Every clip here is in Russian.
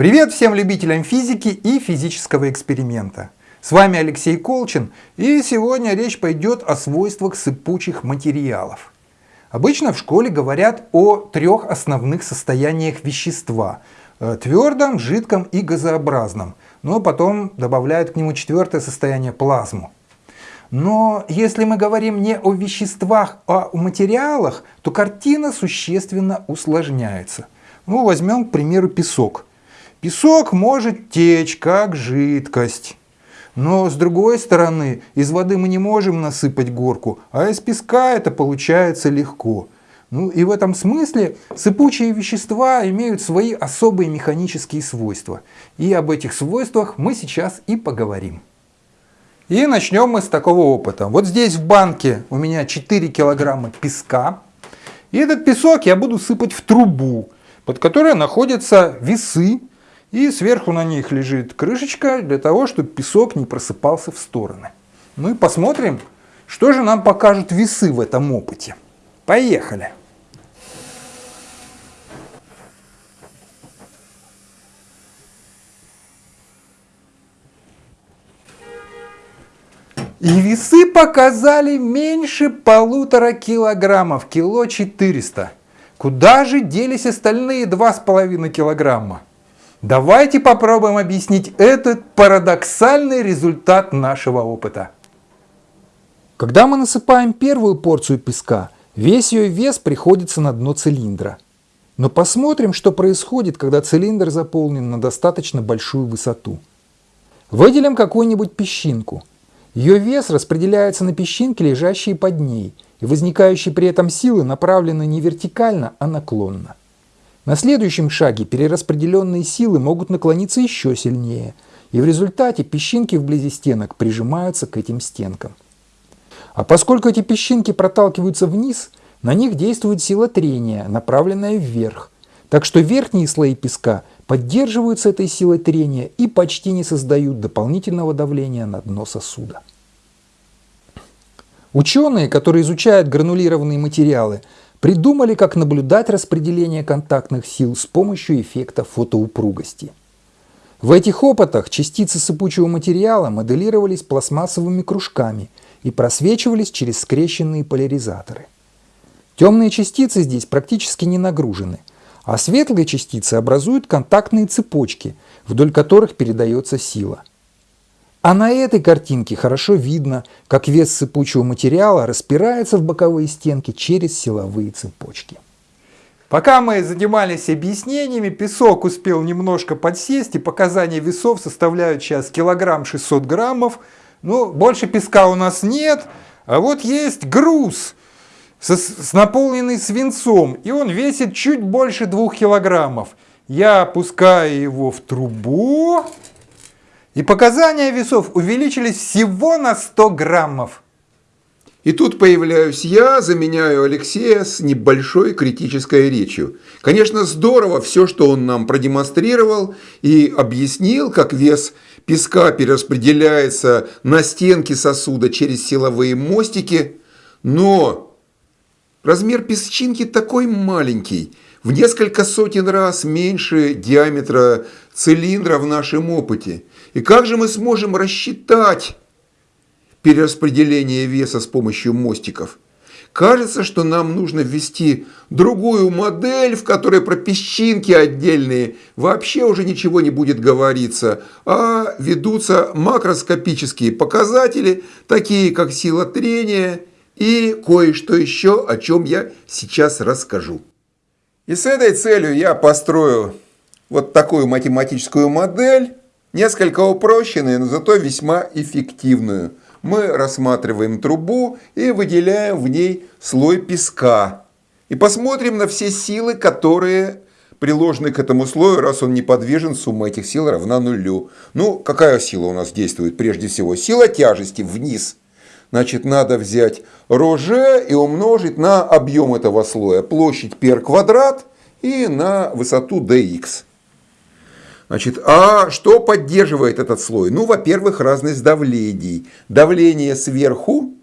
Привет всем любителям физики и физического эксперимента. С вами Алексей Колчин, и сегодня речь пойдет о свойствах сыпучих материалов. Обычно в школе говорят о трех основных состояниях вещества э, – твердом, жидком и газообразном, но потом добавляют к нему четвертое состояние – плазму. Но если мы говорим не о веществах, а о материалах, то картина существенно усложняется. Ну, возьмем, к примеру, песок – Песок может течь как жидкость. Но с другой стороны, из воды мы не можем насыпать горку, а из песка это получается легко. Ну и в этом смысле сыпучие вещества имеют свои особые механические свойства. И об этих свойствах мы сейчас и поговорим. И начнем мы с такого опыта. Вот здесь в банке у меня 4 килограмма песка. И этот песок я буду сыпать в трубу, под которой находятся весы и сверху на них лежит крышечка для того, чтобы песок не просыпался в стороны. Ну и посмотрим, что же нам покажут весы в этом опыте. Поехали! И весы показали меньше полутора килограммов, кило 400. Куда же делись остальные 2,5 килограмма? Давайте попробуем объяснить этот парадоксальный результат нашего опыта. Когда мы насыпаем первую порцию песка, весь ее вес приходится на дно цилиндра. Но посмотрим, что происходит, когда цилиндр заполнен на достаточно большую высоту. Выделим какую-нибудь песчинку. Ее вес распределяется на песчинки, лежащие под ней, и возникающие при этом силы направлены не вертикально, а наклонно. На следующем шаге перераспределенные силы могут наклониться еще сильнее, и в результате песчинки вблизи стенок прижимаются к этим стенкам. А поскольку эти песчинки проталкиваются вниз, на них действует сила трения, направленная вверх. Так что верхние слои песка поддерживаются этой силой трения и почти не создают дополнительного давления на дно сосуда. Ученые, которые изучают гранулированные материалы, придумали, как наблюдать распределение контактных сил с помощью эффекта фотоупругости. В этих опытах частицы сыпучего материала моделировались пластмассовыми кружками и просвечивались через скрещенные поляризаторы. Темные частицы здесь практически не нагружены, а светлые частицы образуют контактные цепочки, вдоль которых передается сила. А на этой картинке хорошо видно, как вес сыпучего материала распирается в боковые стенки через силовые цепочки. Пока мы занимались объяснениями, песок успел немножко подсесть, и показания весов составляют сейчас килограмм 600 граммов. Ну, больше песка у нас нет, а вот есть груз, с, с наполненный свинцом, и он весит чуть больше двух килограммов. Я опускаю его в трубу. И показания весов увеличились всего на 100 граммов. И тут появляюсь я, заменяю Алексея с небольшой критической речью. Конечно, здорово все, что он нам продемонстрировал и объяснил, как вес песка перераспределяется на стенки сосуда через силовые мостики, но размер песчинки такой маленький, в несколько сотен раз меньше диаметра цилиндра в нашем опыте. И как же мы сможем рассчитать перераспределение веса с помощью мостиков? Кажется, что нам нужно ввести другую модель, в которой про песчинки отдельные вообще уже ничего не будет говориться, а ведутся макроскопические показатели, такие как сила трения и кое-что еще, о чем я сейчас расскажу. И с этой целью я построю вот такую математическую модель, Несколько упрощенную, но зато весьма эффективную. Мы рассматриваем трубу и выделяем в ней слой песка. И посмотрим на все силы, которые приложены к этому слою, раз он неподвижен, сумма этих сил равна нулю. Ну, какая сила у нас действует прежде всего? Сила тяжести вниз. Значит, надо взять ρg и умножить на объем этого слоя. Площадь пер квадрат и на высоту dx. Значит, а что поддерживает этот слой? Ну, во-первых, разность давлений. Давление сверху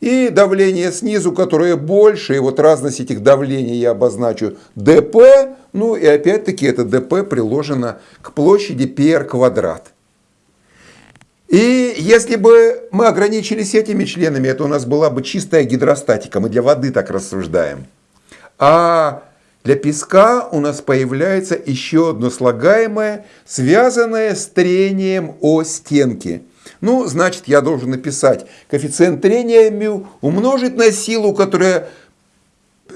И давление снизу, которое больше, и вот разность этих давлений я обозначу dp, ну и опять-таки это dp приложено к площади PR квадрат. И если бы мы ограничились этими членами, это у нас была бы чистая гидростатика, мы для воды так рассуждаем. А для песка у нас появляется еще одно слагаемое, связанное с трением о стенки. Ну, значит, я должен написать коэффициент трения μ умножить на силу, которая,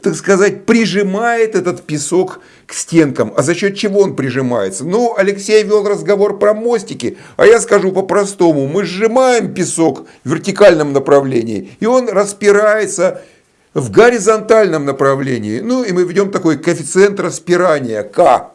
так сказать, прижимает этот песок к стенкам. А за счет чего он прижимается? Ну, Алексей вел разговор про мостики, а я скажу по-простому. Мы сжимаем песок в вертикальном направлении, и он распирается в горизонтальном направлении. Ну и мы ведем такой коэффициент распирания К.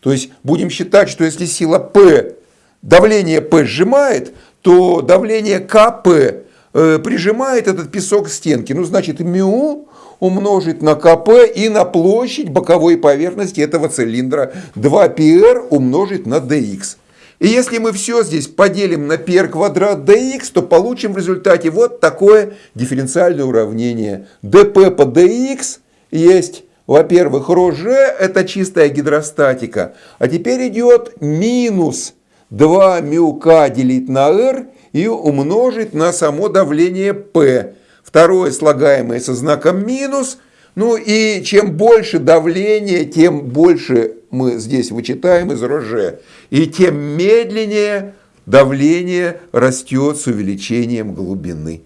То есть будем считать, что если сила P, давление P сжимает, то давление КП э, прижимает этот песок к стенке. Ну значит μ умножить на КП и на площадь боковой поверхности этого цилиндра 2πr умножить на dx. И если мы все здесь поделим на r квадрат dx, то получим в результате вот такое дифференциальное уравнение. dp по dx есть, во-первых, ρg, это чистая гидростатика. А теперь идет минус 2 μ k делить на r и умножить на само давление p. Второе слагаемое со знаком минус – ну и чем больше давление, тем больше мы здесь вычитаем из роже. И тем медленнее давление растет с увеличением глубины.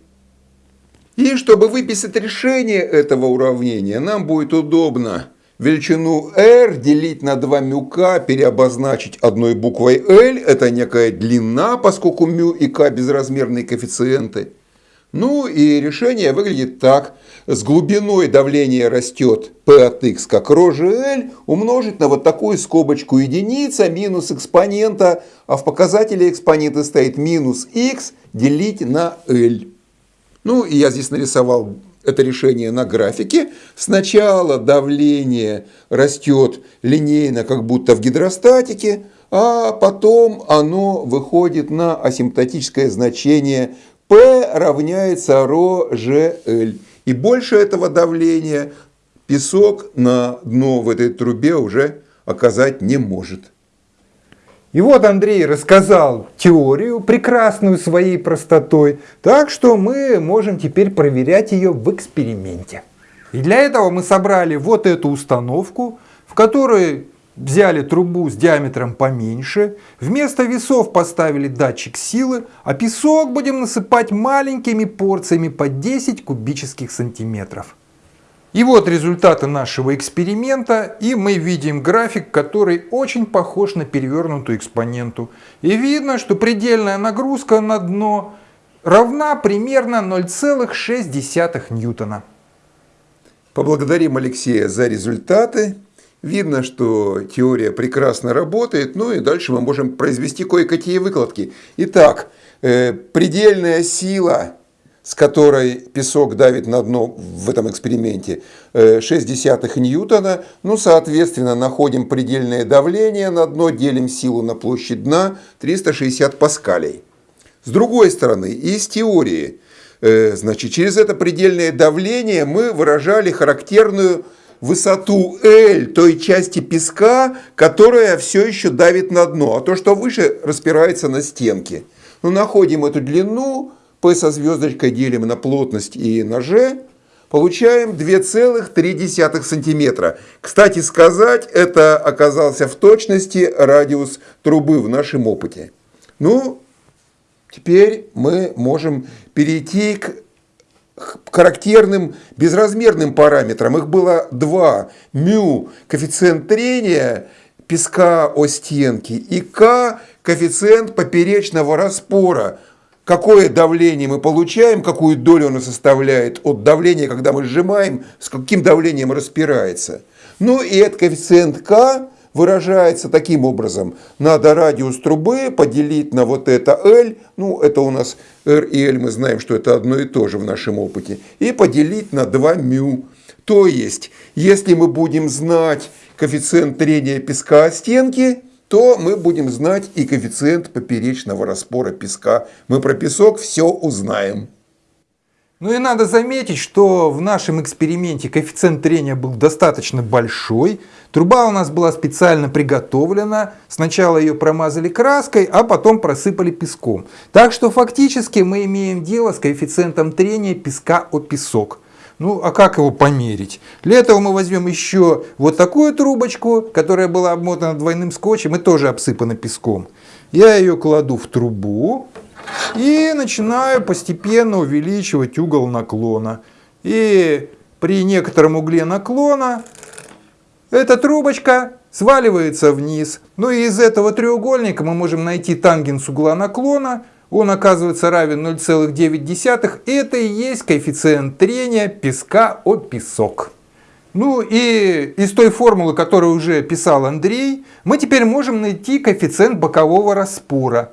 И чтобы выписать решение этого уравнения, нам будет удобно величину r делить на 2 μk, переобозначить одной буквой L, это некая длина, поскольку μ и k безразмерные коэффициенты. Ну и решение выглядит так. С глубиной давление растет P от x как ρ L умножить на вот такую скобочку единица минус экспонента, а в показателе экспонента стоит минус x делить на L. Ну и я здесь нарисовал это решение на графике. Сначала давление растет линейно, как будто в гидростатике, а потом оно выходит на асимптотическое значение P равняется ρ И больше этого давления песок на дно в этой трубе уже оказать не может. И вот Андрей рассказал теорию, прекрасную своей простотой, так что мы можем теперь проверять ее в эксперименте. И для этого мы собрали вот эту установку, в которой взяли трубу с диаметром поменьше, вместо весов поставили датчик силы, а песок будем насыпать маленькими порциями по 10 кубических сантиметров. И вот результаты нашего эксперимента, и мы видим график, который очень похож на перевернутую экспоненту. И видно, что предельная нагрузка на дно равна примерно 0,6 ньютона. Поблагодарим Алексея за результаты. Видно, что теория прекрасно работает, ну и дальше мы можем произвести кое-какие выкладки. Итак, э, предельная сила, с которой песок давит на дно в этом эксперименте, э, 0,6 ньютона. Ну, соответственно, находим предельное давление на дно, делим силу на площадь дна 360 паскалей. С другой стороны, из теории, э, значит, через это предельное давление мы выражали характерную высоту L той части песка, которая все еще давит на дно, а то, что выше, распирается на стенке. Ну, находим эту длину, P со звездочкой делим на плотность и на G, получаем 2,3 сантиметра. Кстати сказать, это оказался в точности радиус трубы в нашем опыте. Ну, теперь мы можем перейти к характерным безразмерным параметрам. Их было два. Мю – коэффициент трения песка о стенки и К – коэффициент поперечного распора. Какое давление мы получаем, какую долю оно составляет от давления, когда мы сжимаем, с каким давлением распирается. Ну и этот коэффициент К выражается таким образом. Надо радиус трубы поделить на вот это L, ну это у нас R и L, мы знаем, что это одно и то же в нашем опыте, и поделить на 2 μ. То есть, если мы будем знать коэффициент трения песка о стенки, то мы будем знать и коэффициент поперечного распора песка. Мы про песок все узнаем. Ну и надо заметить, что в нашем эксперименте коэффициент трения был достаточно большой. Труба у нас была специально приготовлена. Сначала ее промазали краской, а потом просыпали песком. Так что фактически мы имеем дело с коэффициентом трения песка о песок. Ну, а как его померить? Для этого мы возьмем еще вот такую трубочку, которая была обмотана двойным скотчем и тоже обсыпана песком. Я ее кладу в трубу. И начинаю постепенно увеличивать угол наклона. И при некотором угле наклона эта трубочка сваливается вниз. Ну и из этого треугольника мы можем найти тангенс угла наклона. Он оказывается равен 0,9. И это и есть коэффициент трения песка о песок. Ну и из той формулы, которую уже писал Андрей, мы теперь можем найти коэффициент бокового распора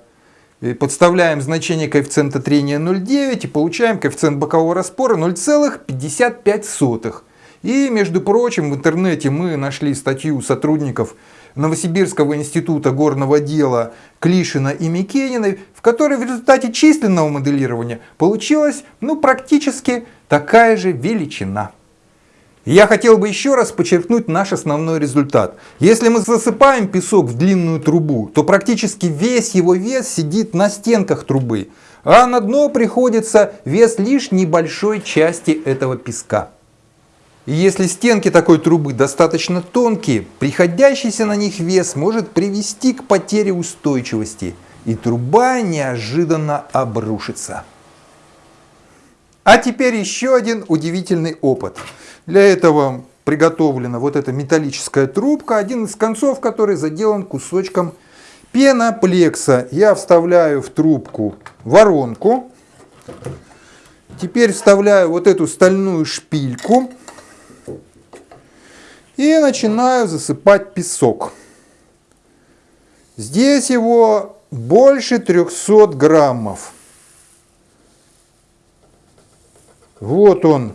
подставляем значение коэффициента трения 0,9 и получаем коэффициент бокового распора 0,55. И, между прочим, в интернете мы нашли статью сотрудников Новосибирского института горного дела Клишина и Микениной, в которой в результате численного моделирования получилась ну, практически такая же величина. Я хотел бы еще раз подчеркнуть наш основной результат. Если мы засыпаем песок в длинную трубу, то практически весь его вес сидит на стенках трубы, а на дно приходится вес лишь небольшой части этого песка. И если стенки такой трубы достаточно тонкие, приходящийся на них вес может привести к потере устойчивости, и труба неожиданно обрушится. А теперь еще один удивительный опыт. Для этого приготовлена вот эта металлическая трубка, один из концов которой заделан кусочком пеноплекса. Я вставляю в трубку воронку. Теперь вставляю вот эту стальную шпильку и начинаю засыпать песок. Здесь его больше 300 граммов. Вот он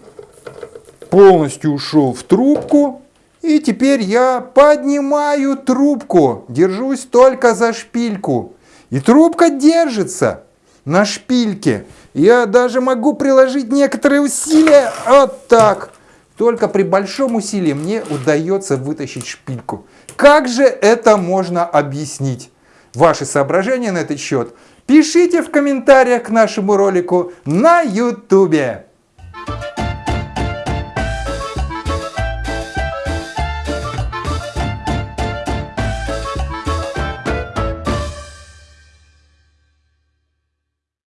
полностью ушел в трубку. И теперь я поднимаю трубку, держусь только за шпильку. И трубка держится на шпильке. Я даже могу приложить некоторые усилия. Вот так. Только при большом усилии мне удается вытащить шпильку. Как же это можно объяснить? Ваши соображения на этот счет пишите в комментариях к нашему ролику на YouTube.